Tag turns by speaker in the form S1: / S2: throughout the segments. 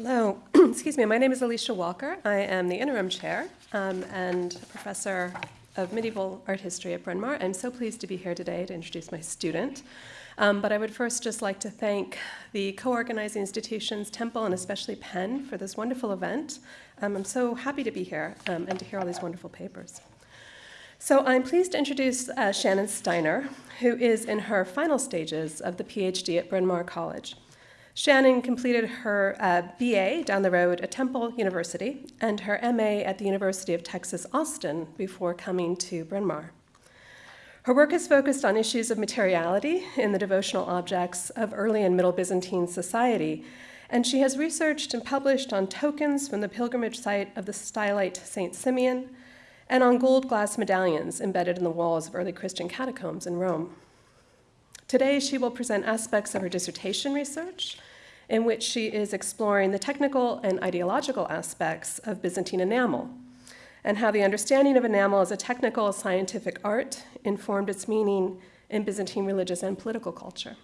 S1: Hello, excuse me. My name is Alicia Walker. I am the interim chair um, and professor of medieval art history at Bryn Mawr. I'm so pleased to be here today to introduce my student. Um, but I would first just like to thank the co-organizing institutions, Temple and especially Penn, for this wonderful event. Um, I'm so happy to be here um, and to hear all these wonderful papers. So I'm pleased to introduce uh, Shannon Steiner, who is in her final stages of the PhD at Bryn Mawr College. Shannon completed her uh, BA down the road at Temple University and her MA at the University of Texas Austin before coming to Bryn Mawr. Her work is focused on issues of materiality in the devotional objects of early and Middle Byzantine society, and she has researched and published on tokens from the pilgrimage site of the stylite St. Simeon and on gold glass medallions embedded in the walls of early Christian catacombs in Rome. Today, she will present aspects of her dissertation research in which she is exploring the technical and ideological aspects of Byzantine enamel and how the understanding of enamel as a technical scientific art informed its meaning in Byzantine religious and political culture.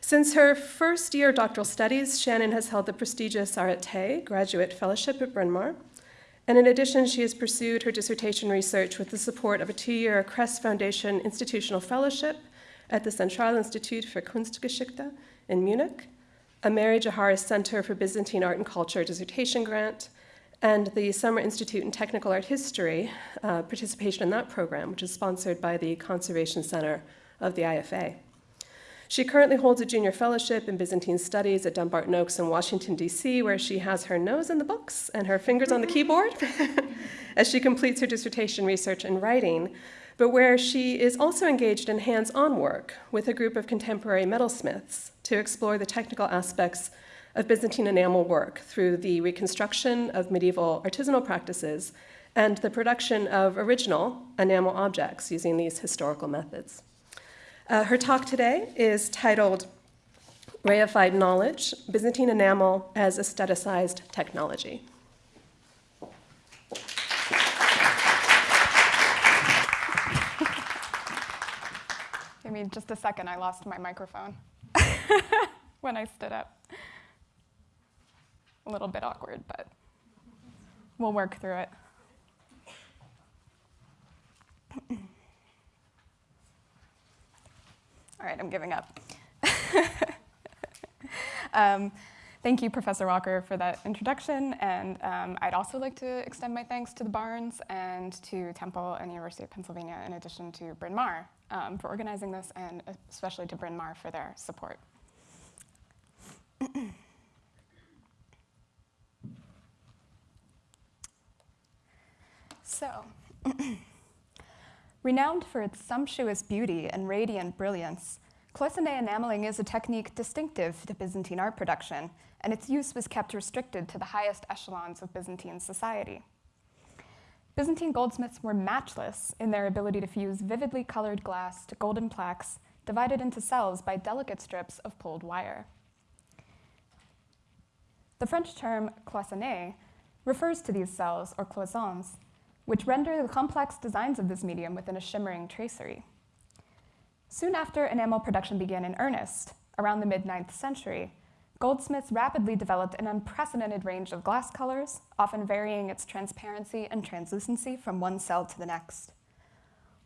S1: Since her first year of doctoral studies, Shannon has held the prestigious Arete Graduate Fellowship at Bryn Mawr, and in addition, she has pursued her dissertation research with the support of a two-year Kress Foundation Institutional Fellowship at the Central Institute for Kunstgeschichte in Munich, a Mary Jaharis Center for Byzantine Art and Culture dissertation grant, and the Summer Institute in Technical Art History uh, participation in that program, which is sponsored by the Conservation Center of the IFA. She currently holds a junior fellowship in Byzantine Studies at Dumbarton Oaks in Washington, D.C., where she has her nose in the books and her fingers on the keyboard as she completes her dissertation research and writing but where she is also engaged in hands-on work with a group of contemporary metalsmiths to explore the technical aspects of Byzantine enamel work through the reconstruction of medieval artisanal practices and the production of original enamel objects using these historical methods. Uh, her talk today is titled Reified Knowledge, Byzantine Enamel as Aestheticized Technology.
S2: Give me just a second, I lost my microphone when I stood up. A little bit awkward, but we'll work through it. All right, I'm giving up. um, Thank you, Professor Walker, for that introduction. And um, I'd also like to extend my thanks to the Barnes and to Temple and University of Pennsylvania, in addition to Bryn Mawr um, for organizing this, and especially to Bryn Mawr for their support. so, renowned for its sumptuous beauty and radiant brilliance, Cloisonné enameling is a technique distinctive to Byzantine art production, and its use was kept restricted to the highest echelons of Byzantine society. Byzantine goldsmiths were matchless in their ability to fuse vividly colored glass to golden plaques divided into cells by delicate strips of pulled wire. The French term cloisonné refers to these cells, or cloisons, which render the complex designs of this medium within a shimmering tracery. Soon after enamel production began in earnest, around the mid-9th century, goldsmiths rapidly developed an unprecedented range of glass colors, often varying its transparency and translucency from one cell to the next.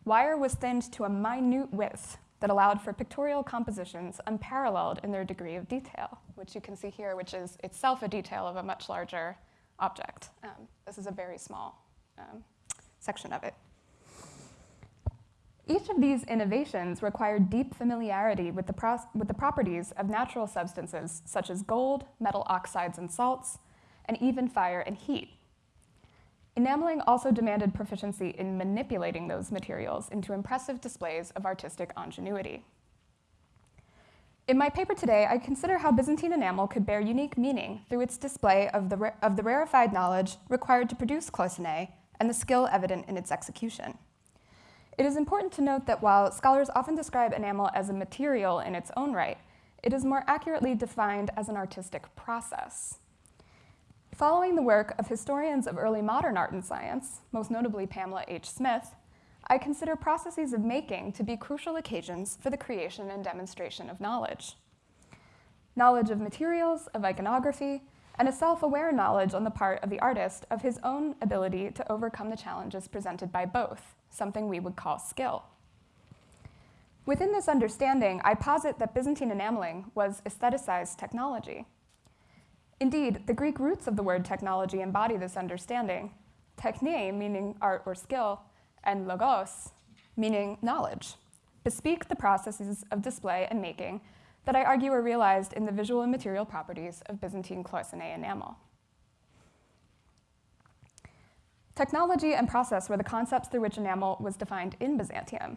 S2: Wire was thinned to a minute width that allowed for pictorial compositions unparalleled in their degree of detail, which you can see here, which is itself a detail of a much larger object. Um, this is a very small um, section of it. Each of these innovations required deep familiarity with the, with the properties of natural substances such as gold, metal oxides and salts, and even fire and heat. Enameling also demanded proficiency in manipulating those materials into impressive displays of artistic ingenuity. In my paper today, I consider how Byzantine enamel could bear unique meaning through its display of the, of the rarefied knowledge required to produce cloisonné and the skill evident in its execution. It is important to note that while scholars often describe enamel as a material in its own right, it is more accurately defined as an artistic process. Following the work of historians of early modern art and science, most notably Pamela H. Smith, I consider processes of making to be crucial occasions for the creation and demonstration of knowledge. knowledge of materials, of iconography, and a self aware knowledge on the part of the artist of his own ability to overcome the challenges presented by both, something we would call skill. Within this understanding, I posit that Byzantine enameling was aestheticized technology. Indeed, the Greek roots of the word technology embody this understanding techne, meaning art or skill, and logos, meaning knowledge, bespeak the processes of display and making that I argue are realized in the visual and material properties of Byzantine cloisonné enamel. Technology and process were the concepts through which enamel was defined in Byzantium.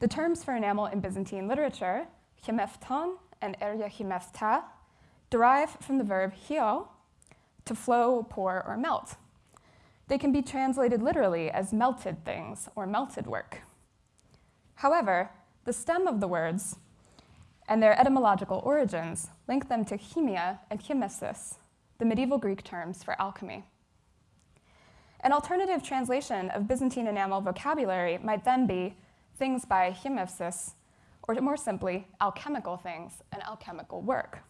S2: The terms for enamel in Byzantine literature, chemefton and erya chemefta, derive from the verb hio, to flow, pour, or melt. They can be translated literally as melted things or melted work. However, the stem of the words and their etymological origins link them to chemia and chemesis, the medieval Greek terms for alchemy. An alternative translation of Byzantine enamel vocabulary might then be things by chemesis, or more simply, alchemical things and alchemical work.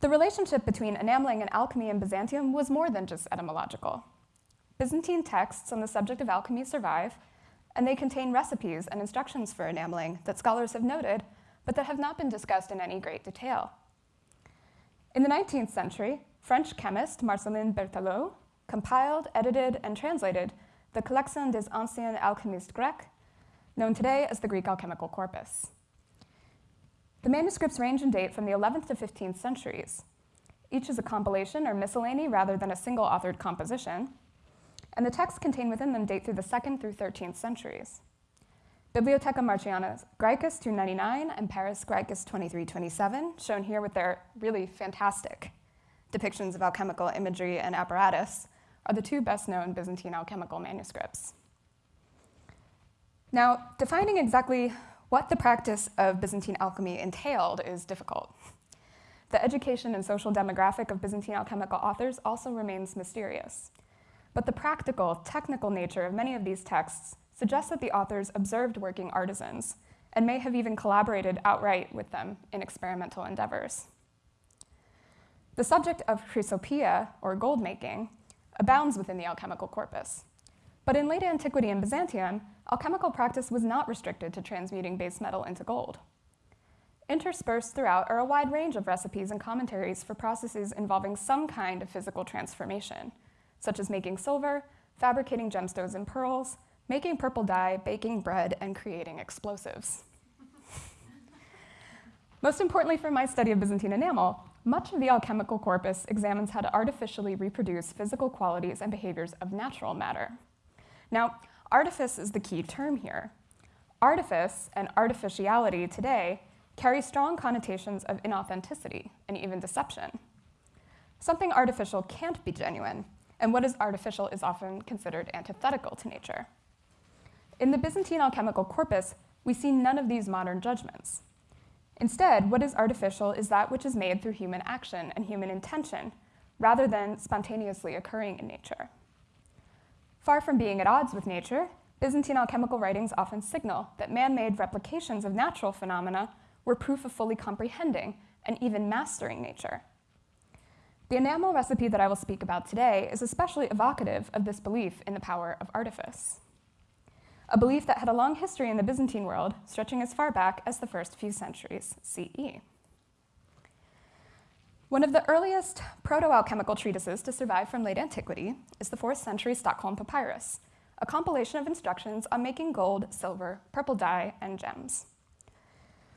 S2: The relationship between enameling and alchemy in Byzantium was more than just etymological. Byzantine texts on the subject of alchemy survive, and they contain recipes and instructions for enameling that scholars have noted, but that have not been discussed in any great detail. In the 19th century, French chemist Marcellin Berthelot compiled, edited, and translated the Collection des Anciens Alchimistes Grecs, known today as the Greek Alchemical Corpus. The manuscripts range in date from the 11th to 15th centuries. Each is a compilation or miscellany rather than a single authored composition, and the texts contained within them date through the 2nd through 13th centuries. Bibliotheca Marciana Graecus 299 and Paris Graecus 2327, shown here with their really fantastic depictions of alchemical imagery and apparatus, are the two best known Byzantine alchemical manuscripts. Now, defining exactly what the practice of Byzantine alchemy entailed is difficult. The education and social demographic of Byzantine alchemical authors also remains mysterious. But the practical, technical nature of many of these texts suggests that the authors observed working artisans and may have even collaborated outright with them in experimental endeavors. The subject of chrysopoeia, or gold making, abounds within the alchemical corpus. But in late antiquity in Byzantium, alchemical practice was not restricted to transmuting base metal into gold. Interspersed throughout are a wide range of recipes and commentaries for processes involving some kind of physical transformation, such as making silver, fabricating gemstones and pearls, making purple dye, baking bread, and creating explosives. Most importantly for my study of Byzantine enamel, much of the alchemical corpus examines how to artificially reproduce physical qualities and behaviors of natural matter. Now, Artifice is the key term here. Artifice and artificiality today carry strong connotations of inauthenticity and even deception. Something artificial can't be genuine, and what is artificial is often considered antithetical to nature. In the Byzantine alchemical corpus, we see none of these modern judgments. Instead, what is artificial is that which is made through human action and human intention, rather than spontaneously occurring in nature. Far from being at odds with nature, Byzantine alchemical writings often signal that man-made replications of natural phenomena were proof of fully comprehending and even mastering nature. The enamel recipe that I will speak about today is especially evocative of this belief in the power of artifice. A belief that had a long history in the Byzantine world, stretching as far back as the first few centuries CE. One of the earliest proto-alchemical treatises to survive from late antiquity is the 4th century Stockholm Papyrus, a compilation of instructions on making gold, silver, purple dye, and gems.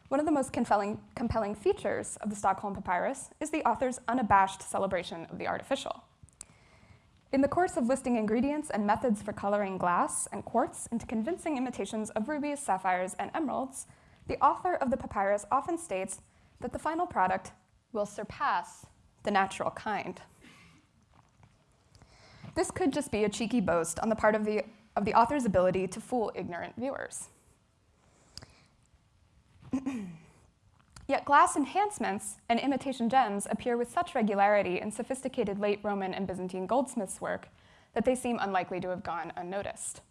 S2: One of the most compelling, compelling features of the Stockholm Papyrus is the author's unabashed celebration of the artificial. In the course of listing ingredients and methods for coloring glass and quartz into convincing imitations of rubies, sapphires, and emeralds, the author of the papyrus often states that the final product will surpass the natural kind. This could just be a cheeky boast on the part of the, of the author's ability to fool ignorant viewers. Yet glass enhancements and imitation gems appear with such regularity in sophisticated late Roman and Byzantine goldsmiths' work that they seem unlikely to have gone unnoticed.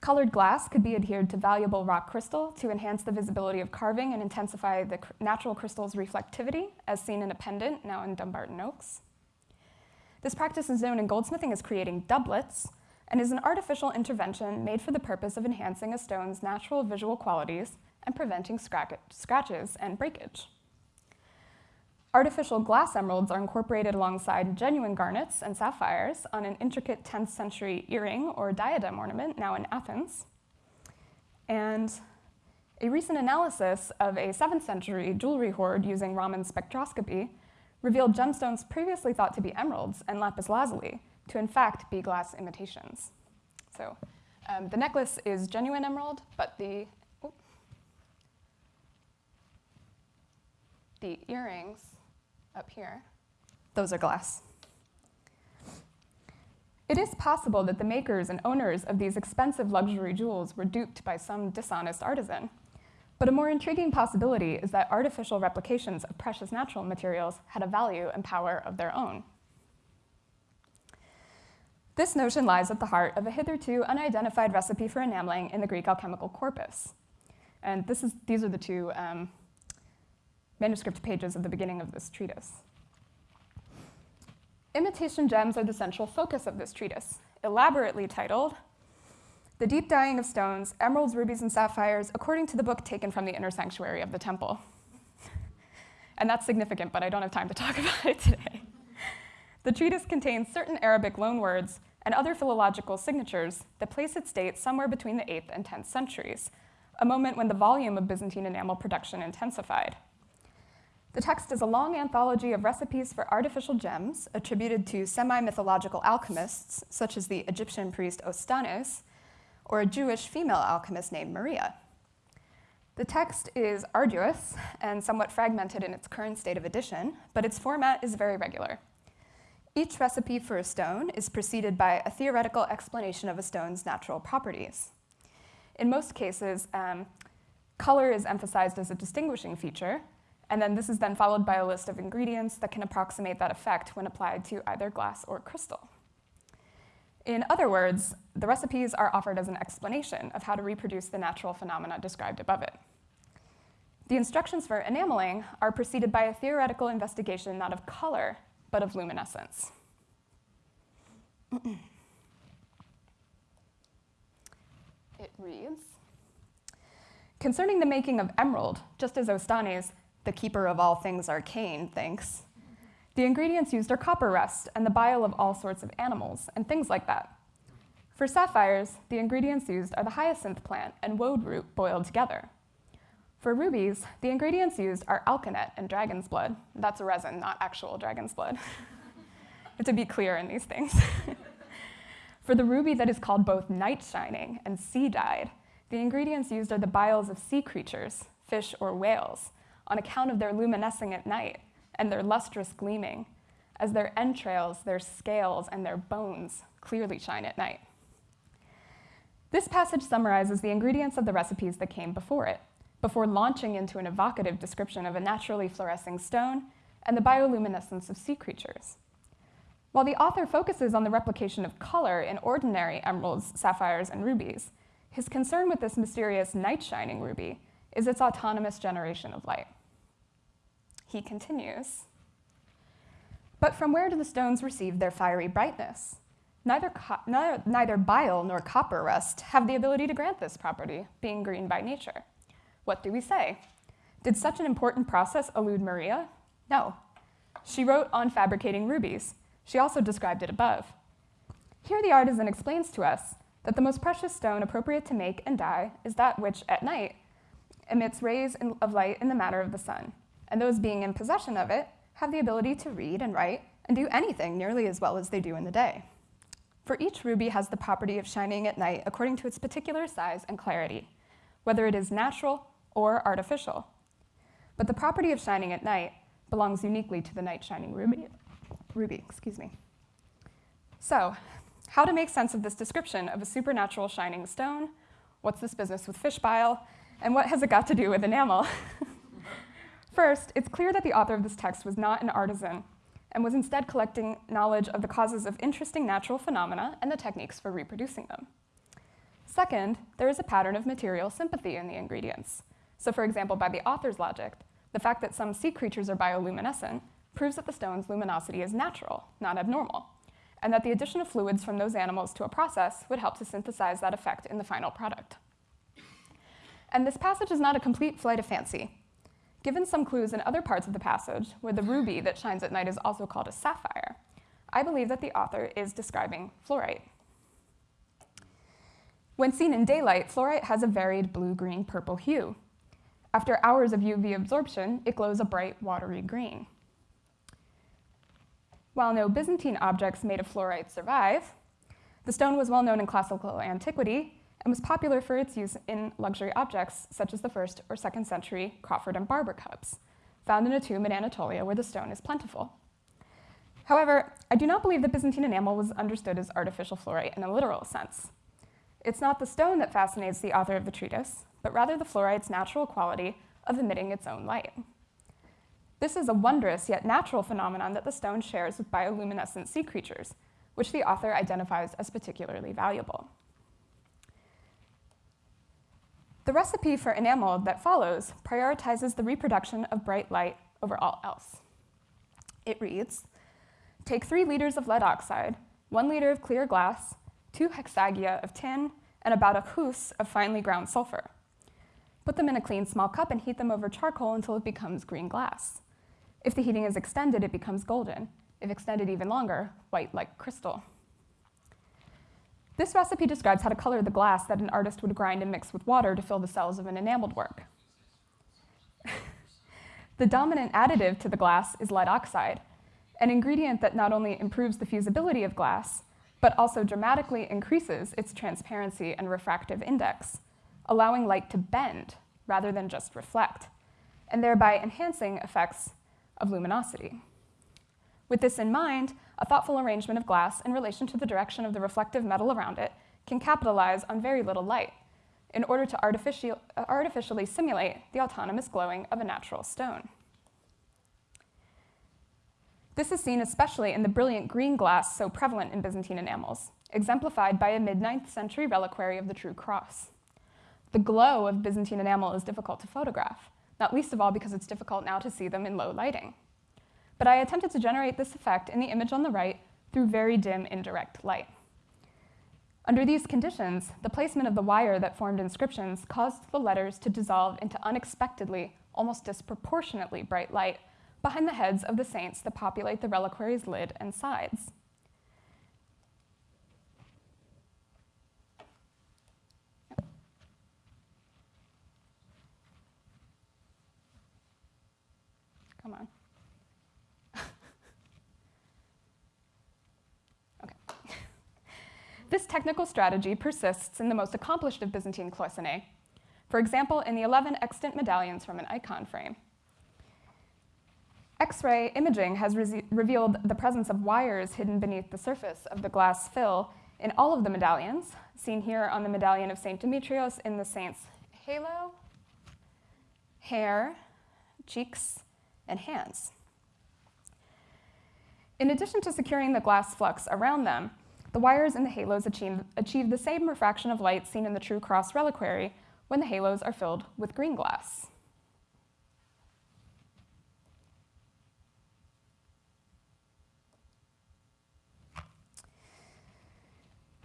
S2: Colored glass could be adhered to valuable rock crystal to enhance the visibility of carving and intensify the natural crystal's reflectivity, as seen in a pendant now in Dumbarton Oaks. This practice is known in goldsmithing as creating doublets and is an artificial intervention made for the purpose of enhancing a stone's natural visual qualities and preventing scratches and breakage. Artificial glass emeralds are incorporated alongside genuine garnets and sapphires on an intricate 10th century earring or diadem ornament now in Athens. And a recent analysis of a 7th century jewelry hoard using Raman spectroscopy revealed gemstones previously thought to be emeralds and lapis lazuli to in fact be glass imitations. So um, the necklace is genuine emerald, but the, the earrings up here, those are glass. It is possible that the makers and owners of these expensive luxury jewels were duped by some dishonest artisan. But a more intriguing possibility is that artificial replications of precious natural materials had a value and power of their own. This notion lies at the heart of a hitherto unidentified recipe for enameling in the Greek alchemical corpus. And this is, these are the two um, manuscript pages at the beginning of this treatise. Imitation gems are the central focus of this treatise, elaborately titled The Deep Dyeing of Stones, Emeralds, Rubies, and Sapphires, according to the book taken from the inner sanctuary of the temple. and that's significant, but I don't have time to talk about it today. The treatise contains certain Arabic loanwords and other philological signatures that place its date somewhere between the 8th and 10th centuries, a moment when the volume of Byzantine enamel production intensified. The text is a long anthology of recipes for artificial gems attributed to semi-mythological alchemists, such as the Egyptian priest Ostanes, or a Jewish female alchemist named Maria. The text is arduous and somewhat fragmented in its current state of edition, but its format is very regular. Each recipe for a stone is preceded by a theoretical explanation of a stone's natural properties. In most cases, um, color is emphasized as a distinguishing feature, and then this is then followed by a list of ingredients that can approximate that effect when applied to either glass or crystal. In other words, the recipes are offered as an explanation of how to reproduce the natural phenomena described above it. The instructions for enameling are preceded by a theoretical investigation not of color, but of luminescence. it reads, Concerning the making of emerald, just as Ostanes the keeper of all things arcane, thinks. The ingredients used are copper rust and the bile of all sorts of animals, and things like that. For sapphires, the ingredients used are the hyacinth plant and woad root boiled together. For rubies, the ingredients used are alkanet and dragon's blood. That's a resin, not actual dragon's blood. to be clear in these things. For the ruby that is called both night shining and sea dyed, the ingredients used are the biles of sea creatures, fish or whales, on account of their luminescing at night and their lustrous gleaming, as their entrails, their scales, and their bones clearly shine at night. This passage summarizes the ingredients of the recipes that came before it, before launching into an evocative description of a naturally fluorescing stone and the bioluminescence of sea creatures. While the author focuses on the replication of color in ordinary emeralds, sapphires, and rubies, his concern with this mysterious night shining ruby is its autonomous generation of light. He continues, But from where do the stones receive their fiery brightness? Neither, neither, neither bile nor copper rust have the ability to grant this property, being green by nature. What do we say? Did such an important process elude Maria? No. She wrote on fabricating rubies. She also described it above. Here the artisan explains to us that the most precious stone appropriate to make and dye is that which, at night, emits rays of light in the manner of the sun, and those being in possession of it have the ability to read and write and do anything nearly as well as they do in the day. For each ruby has the property of shining at night according to its particular size and clarity, whether it is natural or artificial. But the property of shining at night belongs uniquely to the night shining ruby. ruby excuse me. So, how to make sense of this description of a supernatural shining stone? What's this business with fish bile? And what has it got to do with enamel? First, it's clear that the author of this text was not an artisan and was instead collecting knowledge of the causes of interesting natural phenomena and the techniques for reproducing them. Second, there is a pattern of material sympathy in the ingredients. So for example, by the author's logic, the fact that some sea creatures are bioluminescent proves that the stone's luminosity is natural, not abnormal, and that the addition of fluids from those animals to a process would help to synthesize that effect in the final product. And this passage is not a complete flight of fancy. Given some clues in other parts of the passage, where the ruby that shines at night is also called a sapphire, I believe that the author is describing fluorite. When seen in daylight, fluorite has a varied blue-green purple hue. After hours of UV absorption, it glows a bright watery green. While no Byzantine objects made of fluorite survive, the stone was well known in classical antiquity and was popular for its use in luxury objects such as the first or second century Crawford and Barber cups, found in a tomb in Anatolia where the stone is plentiful. However, I do not believe that Byzantine enamel was understood as artificial fluorite in a literal sense. It's not the stone that fascinates the author of the treatise, but rather the fluorite's natural quality of emitting its own light. This is a wondrous yet natural phenomenon that the stone shares with bioluminescent sea creatures, which the author identifies as particularly valuable. The recipe for enamel that follows prioritizes the reproduction of bright light over all else. It reads, take three liters of lead oxide, one liter of clear glass, two hexagia of tin, and about a hus of finely ground sulfur. Put them in a clean small cup and heat them over charcoal until it becomes green glass. If the heating is extended, it becomes golden. If extended even longer, white like crystal. This recipe describes how to color the glass that an artist would grind and mix with water to fill the cells of an enameled work. the dominant additive to the glass is lead oxide, an ingredient that not only improves the fusibility of glass, but also dramatically increases its transparency and refractive index, allowing light to bend rather than just reflect, and thereby enhancing effects of luminosity. With this in mind, a thoughtful arrangement of glass in relation to the direction of the reflective metal around it can capitalize on very little light in order to artificial, uh, artificially simulate the autonomous glowing of a natural stone. This is seen especially in the brilliant green glass so prevalent in Byzantine enamels, exemplified by a mid-9th century reliquary of the True Cross. The glow of Byzantine enamel is difficult to photograph, not least of all because it's difficult now to see them in low lighting. But I attempted to generate this effect in the image on the right through very dim indirect light. Under these conditions, the placement of the wire that formed inscriptions caused the letters to dissolve into unexpectedly, almost disproportionately bright light behind the heads of the saints that populate the reliquary's lid and sides. Come on. This technical strategy persists in the most accomplished of Byzantine cloisonne. For example, in the 11 extant medallions from an icon frame. X-ray imaging has revealed the presence of wires hidden beneath the surface of the glass fill in all of the medallions, seen here on the medallion of St. Demetrios in the saint's halo, hair, cheeks, and hands. In addition to securing the glass flux around them, the wires in the halos achieve, achieve the same refraction of light seen in the True Cross reliquary when the halos are filled with green glass.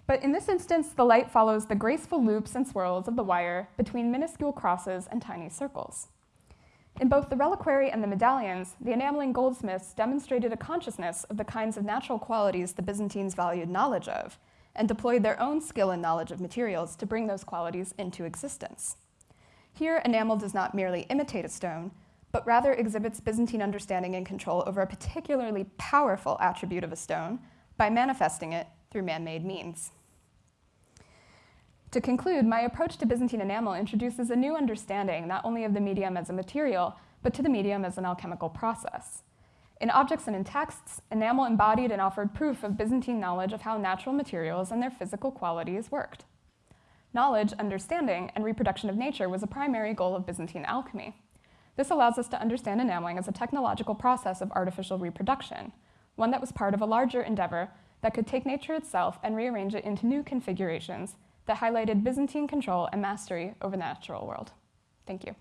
S2: But in this instance, the light follows the graceful loops and swirls of the wire between minuscule crosses and tiny circles. In both the reliquary and the medallions, the enameling goldsmiths demonstrated a consciousness of the kinds of natural qualities the Byzantines valued knowledge of, and deployed their own skill and knowledge of materials to bring those qualities into existence. Here, enamel does not merely imitate a stone, but rather exhibits Byzantine understanding and control over a particularly powerful attribute of a stone by manifesting it through man-made means. To conclude, my approach to Byzantine enamel introduces a new understanding not only of the medium as a material, but to the medium as an alchemical process. In objects and in texts, enamel embodied and offered proof of Byzantine knowledge of how natural materials and their physical qualities worked. Knowledge, understanding, and reproduction of nature was a primary goal of Byzantine alchemy. This allows us to understand enameling as a technological process of artificial reproduction, one that was part of a larger endeavor that could take nature itself and rearrange it into new configurations that highlighted Byzantine control and mastery over the natural world. Thank you.